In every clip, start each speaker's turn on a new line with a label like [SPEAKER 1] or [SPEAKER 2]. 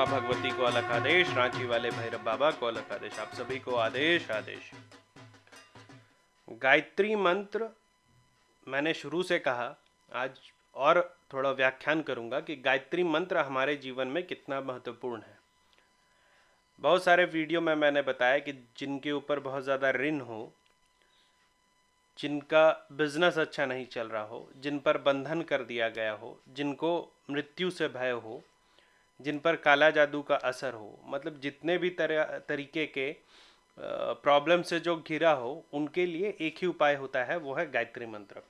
[SPEAKER 1] माँ भगवती को अलग आदेश, रांची वाले भैरव बाबा को अलग आदेश, आप सभी को आदेश आदेश। गायत्री मंत्र, मैंने शुरू से कहा, आज और थोड़ा व्याख्यान करूँगा कि गायत्री मंत्र हमारे जीवन में कितना महत्वपूर्ण है। बहुत सारे वीडियो में मैंने बताया कि जिनके ऊपर बहुत ज़्यादा ऋण हो, जिनका बिज़नेस अच्छा नहीं चल रहा हो, जिन पर बंधन कर दिया गया हो, जिनको मृत्यु से भय हो जिन पर काला जादू का असर हो मतलब जितने भी तरह, तरीके के प्रॉब्लम से जो घिरा हो, उनके लिए एक ही उपाय होता है, वो है गायत्री मंत्र।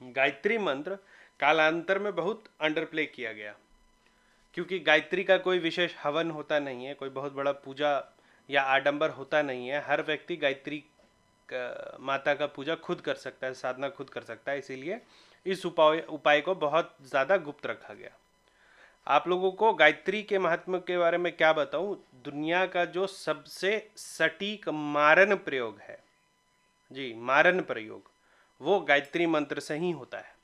[SPEAKER 1] गायत्री मंत्र कालांतर में बहुत अंडर प्ले किया गया। क्योंकि गायत्री का कोई विशेष हवन होता नहीं है, कोई बहुत बड़ा पूजा या आडंबर होता नहीं है, हर व्यक्ति गायत्री माता का पूजा खुद कर सकता है, साधना खुद कर सकता है, इसीलिए इस उपाय उपाय को बहुत ज़्यादा गुप्त रखा गया। आप लोगों को गायत्री के महत्व के बारे में क्या बताऊँ? दुनिया का जो सबसे सटीक मारन प्रयोग है, जी मारन प्रयोग, वो गायत्री मंत्र से ही होता है।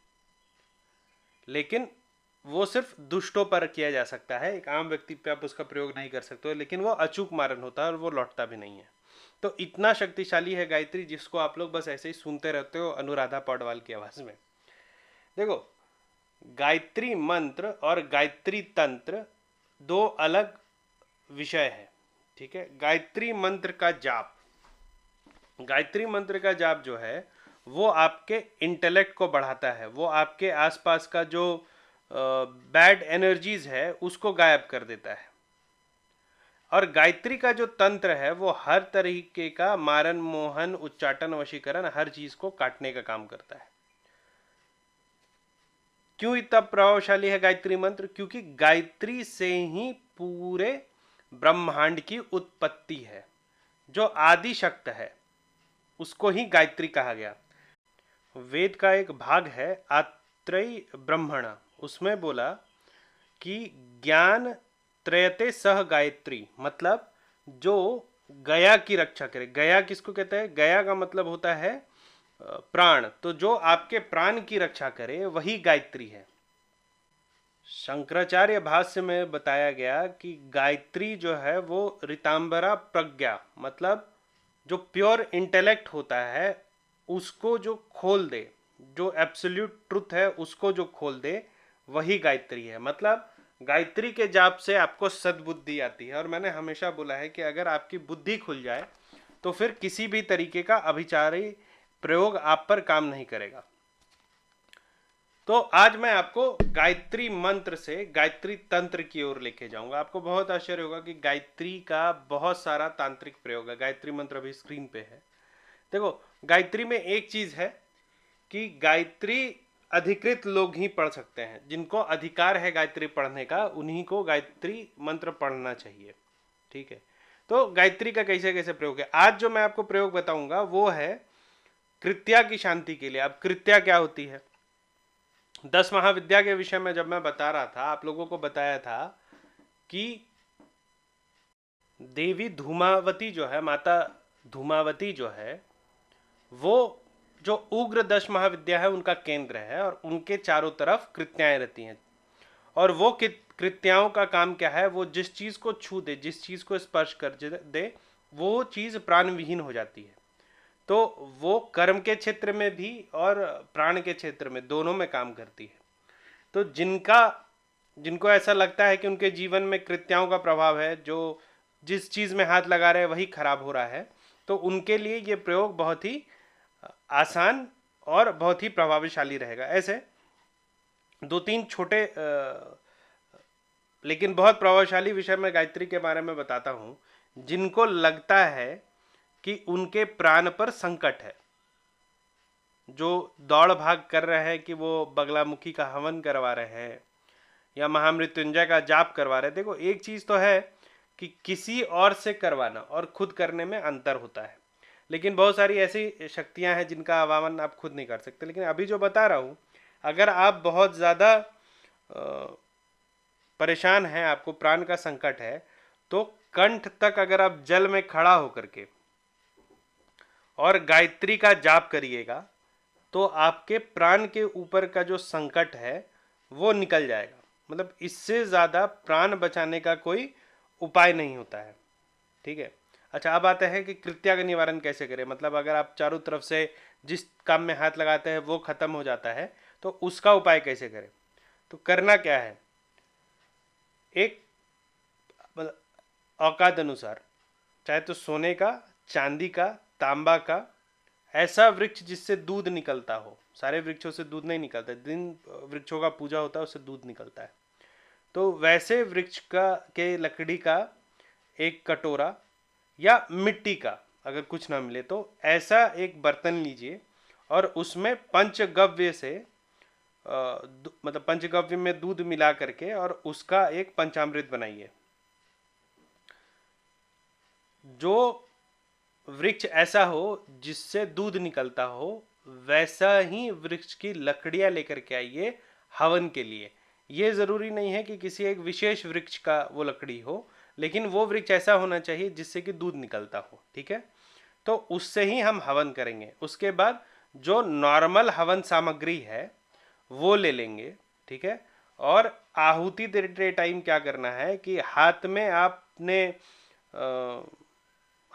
[SPEAKER 1] लेकिन वो सिर्फ़ दुष्टों पर किया जा सकता है, एक आम व्यक्ति पे आप उसका प्रयोग नहीं कर सकते लेकिन वो अचूक मारन होता है और वो लौटता भी नहीं है। तो इतना शक्तिशाली है गायत्री जिसको आप लोग बस ऐसे ही सुनते रहते हो अनुराधा पौडवाल की आवाज़ में। देखो गायत्री मंत्र और गायत्री तंत्र दो अलग विषय है, ठीक है? गायत्री मंत्र का जाप। गायत्री मंत्र का जाप जो है, वो आपके इंटेलेक्ट को बढ़ाता है। वो आपके आसपास का जो बैड एनर्जीज है, उसको गायब कर देता है। और गायत्री का जो तंत्र है, वो हर तरीके का मारन मोहन, उच्चाटन, वशीकरण, हर चीज़ को काटने का काम करता है। क्यों इतना प्रभावशाली है गायत्री मंत्र? क्योंकि गायत्री से ही पूरे ब्रह्मांड की उत्पत्ति है। जो आदि शक्त है, उसको ही गायत्री कहा गया। वेद का एक भाग है, आत्रय ब्रह्मण। उसमें बोला कि ज्ञान त्रयते सह गायत्री मतलब जो गया की रक्षा करे। गया किसको कहते हैं? गया का मतलब होता है प्राण तो जो आपके प्राण की रक्षा करे, वही गायत्री है। शंकराचार्य भाष्य में बताया गया कि गायत्री जो है, वो रितांबरा प्रज्ञा मतलब जो प्योर इंटेलेक्ट होता है, उसको जो खोल दे, जो एब्सोल्यूट ट्रुथ है, उसको जो खोल दे, वही गायत्री है। मतलब गायत्री के जाप से आपको सद्बुद्धि आती है, और मैंने हमेशा बोला है कि अगर आपकी बुद्धि खुल जाए तो फिर किसी भी तरीके का अभिचारी प्रयोग आप पर काम नहीं करेगा। तो आज मैं आपको गायत्री मंत्र से गायत्री तंत्र की ओर लेके जाऊँगा। आपको बहुत आश्चर्य होगा कि गायत्री का बहुत सारा तांत्रिक प्रयोग है। गायत्री मंत्र अभी स्क्रीन पे है। देखो, गायत्री में एक चीज़ है कि गायत्री अधिकृत लोग ही पढ़ सकते हैं। जिनको अधिकार है गायत्री पढ़ने का, उन्हीं को गायत्री मंत्र पढ़ना चाहिए। ठीक है? तो गायत्री का कैसे कैसे प्रयोग है? आज जो मैं आपको प्रयोग बताऊँगा वो है कृत्या की शांति के लिए। अब कृत्या क्या होती है? दस महाविद्या के विषय में जब मैं बता रहा था, आप लोगों को बताया था कि देवी धूमावती जो है, माता धूमावती जो है, वो जो उग्र दश महाविद्या है, उनका केंद्र है और उनके चारों तरफ़ कृत्याएँ रहती हैं। और वो कृत्याओं का काम क्या है? वो जिस चीज़ को छू दे, जिस चीज़ को स्पर्श कर दे, वो चीज़ प्राण विहीन हो जाती है। तो वो कर्म के क्षेत्र में भी और प्राण के क्षेत्र में दोनों में काम करती है। तो जिनका, जिनको ऐसा लगता है कि उनके जीवन में कृत्याओं का प्रभाव है, जो जिस चीज़ में हाथ लगा रहे हैं, वही खराब हो रहा है तो उनके लिए ये प्रयोग बहुत ही आसान और बहुत ही प्रभावशाली रहेगा। ऐसे दो तीन छोटे लेकिन बहुत प्रभावशाली विषय में गायत्री के बारे में बताता हूँ। जिनको लगता है कि उनके प्राण पर संकट है। जो दौड़ भाग कर रहे हैं कि वो बगलामुखी का हवन करवा रहे हैं या महामृत्युंजय का जाप करवा रहे हैं। देखो, एक चीज़ तो है कि किसी और से करवाना और खुद करने में अंतर होता है। लेकिन बहुत सारी ऐसी शक्तियाँ हैं जिनका आवामन आप खुद नहीं कर सकते। लेकिन अभी जो बता रहा हूँ, अगर आप बहुत ज़्यादा परेशान हैं, आपको प्राण का संकट है तो कंठ तक अगर आप जल में खड़ा होकर के और गायत्री का जाप करिएगा तो आपके प्राण के ऊपर का जो संकट है, वो निकल जाएगा। मतलब इससे ज़्यादा प्राण बचाने का कोई उपाय नहीं होता है। ठीक है? अच्छा अब आता है कि कृत्या का निवारण कैसे करें? मतलब अगर आप चारों तरफ़ से जिस काम में हाथ लगाते हैं, वो खत्म हो जाता है तो उसका उपाय कैसे करें? तो करना क्या है? एक मतलब औकात अनुसार, चाहे तो सोने का, चांदी का तांबा का ऐसा वृक्ष जिससे दूध निकलता हो। सारे वृक्षों से दूध नहीं निकलता दिन वृक्षों का पूजा होता है उससे दूध निकलता है। तो वैसे वृक्ष का के लकड़ी का एक कटोरा या मिट्टी का अगर कुछ ना मिले तो ऐसा एक बर्तन लीजिए और उसमें पंचगव्य से आ, मतलब पंचगव्य में दूध मिला करके और उसका एक पंचामृत बनाइए। जो वृक्ष ऐसा हो जिससे दूध निकलता हो, वैसा ही वृक्ष की लकड़ियाँ लेकर के आइए हवन के लिए। ये ज़रूरी नहीं है कि किसी एक विशेष वृक्ष का वो लकड़ी हो, लेकिन वो वृक्ष ऐसा होना चाहिए जिससे कि दूध निकलता हो, ठीक है? तो उससे ही हम हवन करेंगे। उसके बाद जो नॉर्मल हवन सामग्री है, वो ले लेंगे, ठीक है? और आहुति देते टाइम क्या करना है कि हाथ में आपने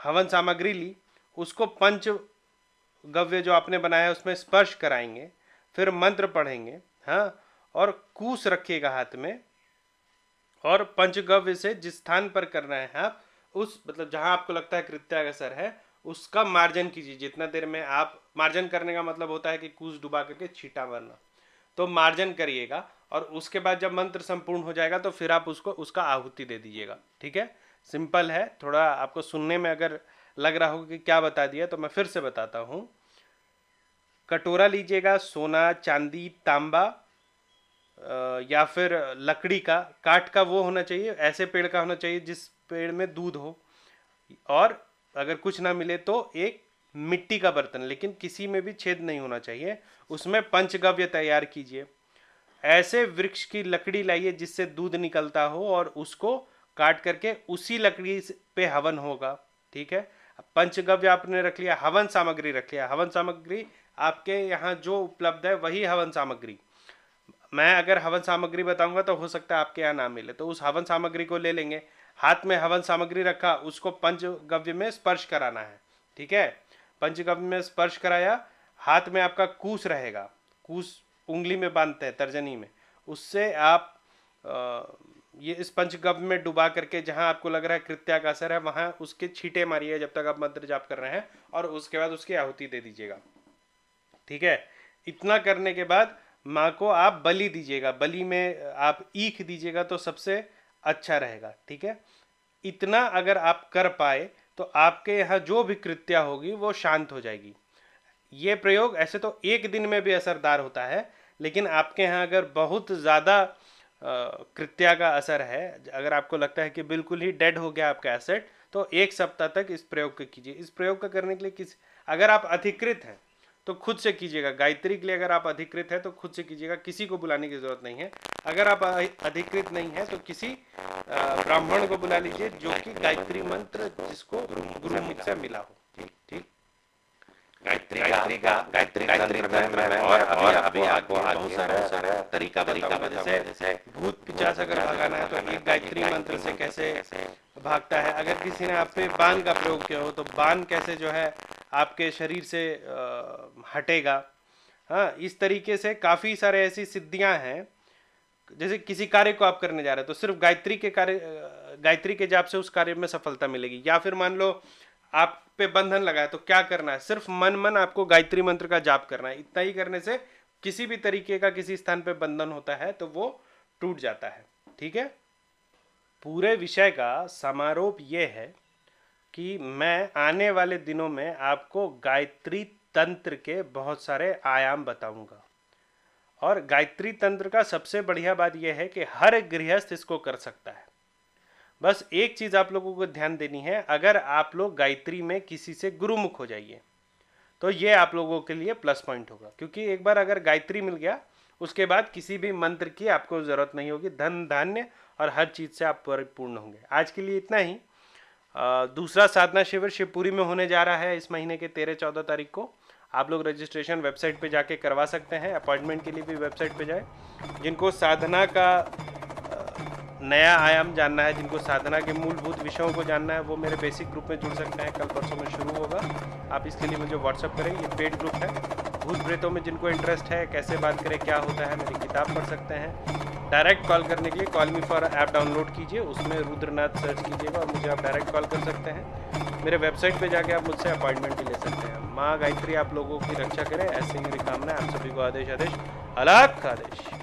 [SPEAKER 1] हवन सामग्री ली, उसको पंच गव्य जो आपने बनाया उसमें स्पर्श कराएँगे, फिर मंत्र पढ़ेंगे हाँ और कूस रखिएगा हाथ में, और पंचगव्य से जिस स्थान पर करना है आप, उस मतलब जहाँ आपको लगता है कृत्यागसर है, उसका मार्जन कीजिए। जितना देर में आप, मार्जन करने का मतलब होता है कि कूस डुबा करके छीटा मारना। तो मार्जन करिएगा, और उसके बाद जब मंत्र संपूर्ण हो जाएगा तो फिर आप उसको, उसका आहुति दे दीजिएगा, ठीक है? सिंपल है, थोड़ा आपको सुनने में अगर लग रहा होगा कि क्या बता दिया तो मैं फिर से बताता हूँ। कटोरा लीजिएगा, सोना, चांदी, तांबा या फिर लकड़ी का काट का वो होना चाहिए, ऐसे पेड़ का होना चाहिए जिस पेड़ में दूध हो। और अगर कुछ ना मिले तो एक मिट्टी का बर्तन, लेकिन किसी में भी छेद नहीं होना चाहिए, उसमें पंचगव्य तैयार कीजिए। ऐसे वृक्ष की लकड़ी लाइए जिससे दूध निकलता हो और उसको काट करके उसी लकड़ी पे हवन होगा ठीक है? पंचगव्य आपने रख लिया हवन सामग्री रख लिया। हवन सामग्री आपके यहाँ जो उपलब्ध है वही हवन सामग्री। मैं अगर हवन सामग्री बताऊँगा तो हो सकता है आपके यहाँ ना मिले। तो उस हवन सामग्री को ले लेंगे। हाथ में हवन सामग्री रखा उसको पंचगव्य में स्पर्श कराना है ठीक है? पंचगव्य में स्पर्श कराया हाथ में आपका कूस रहेगा। कूस उंगली में बांधते हैं तर्जनी में। उससे आप आ, ये इस पंचगव्य में डुबा करके जहाँ आपको लग रहा है कृत्या का असर है, वहाँ उसके छीटे मारिए जब तक आप मंत्र जाप कर रहे हैं और उसके बाद उसकी आहुति दे दीजिएगा। ठीक है? इतना करने के बाद माँ को आप बलि दीजिएगा। बलि में आप ईख दीजिएगा तो सबसे अच्छा रहेगा। ठीक है? इतना अगर आप कर पाए तो आपके यहाँ जो भी कृत्या होगी वो शांत हो जाएगी। ये प्रयोग ऐसे तो एक दिन में भी असरदार होता है, लेकिन आपके यहाँ अगर बहुत ज़्यादा कृत्या का असर है। अगर आपको लगता है कि बिल्कुल ही डेड हो गया आपका एसेट तो एक सप्ताह तक इस प्रयोग को कीजिए। इस प्रयोग का करने के लिए किस, अगर आप अधिकृत हैं तो खुद से कीजिएगा। गायत्री के लिए अगर आप अधिकृत है तो खुद से कीजिएगा। किसी को बुलाने की ज़रूरत नहीं है। अगर आप अधिकृत नहीं है तो किसी ब्राह्मण को बुला लीजिए, जो कि गायत्री मंत्र जिसको गुरुमुख से मिला हो। ठीक ठीक।
[SPEAKER 2] गायत्री का गायत्री गायत्री में और और अभी आपको बहुत सारा तरीका तरीका जैसे
[SPEAKER 1] भूत पिचास अगर भगाना है तो गायत्री मंत्र से कैसे भागता है? अगर किसी ने आप पे बाण का प्रयोग किया हो तो बाण कैसे जो है आपके शरीर से हटेगा? हाँ इस तरीके से काफ़ी सारे ऐसी सिद्धियाँ हैं। जैसे किसी कार्य को आप करने जा रहे हैं तो सिर्फ़ गायत्री के कार्य गायत्री के जाप से उस कार्य में सफलता मिलेगी। या फिर मान लो आप पे बंधन लगा है तो क्या करना है? सिर्फ़ मन मन आपको गायत्री मंत्र का जाप करना है। इतना ही करने से किसी भी तरीके का किसी स्थान पे बंधन होता है तो वो टूट जाता है। ठीक है? पूरे विषय का समारोप ये है कि मैं आने वाले दिनों में आपको गायत्री तंत्र के बहुत सारे आयाम बताऊँगा। और गायत्री तंत्र का सबसे बढ़िया बात यह है कि हर गृहस्थ इसको कर सकता है। बस एक चीज़ आप लोगों को ध्यान देनी है, अगर आप लोग गायत्री में किसी से गुरुमुख हो जाइए तो ये आप लोगों के लिए प्लस पॉइंट होगा। क्योंकि एक बार अगर गायत्री मिल गया, उसके बाद किसी भी मंत्र की आपको ज़रूरत नहीं होगी, धन, धान्य और हर चीज़ से आप परिपूर्ण होंगे। आज के लिए इतना ही। दूसरा साधना शिविर शिवपुरी में होने जा रहा है इस महीने के तेरह चौदह तारीख को। आप लोग रजिस्ट्रेशन वेबसाइट पे जाके करवा सकते हैं अपॉइंटमेंट के लिए भी वेबसाइट पे जाए, जिनको साधना का नया आयाम जानना है, जिनको साधना के मूलभूत विषयों को जानना है, वो मेरे बेसिक ग्रुप में जुड़ सकते हैं। कल परसों में शुरू होगा। आप इसके लिए मुझे व्हाट्सअप करें। ये पेड ग्रुप है। भूत प्रेतों में जिनको इंटरेस्ट है, कैसे बात करें, क्या होता है, मेरी किताब पढ़ सकते हैं। डायरेक्ट कॉल करने के लिए call me for app download कीजिए। उसमें रुद्रनाथ सर्च कीजिएगा और मुझे आप डायरेक्ट कॉल कर सकते हैं। मेरे वेबसाइट पे जाके आप मुझसे अपॉइंटमेंट भी ले सकते हैं। माँ गायत्री, आप लोगों की रक्षा करें। ऐसे ही मेरी कामना आप सभी को आदेश आदेश। अलाख आदेश।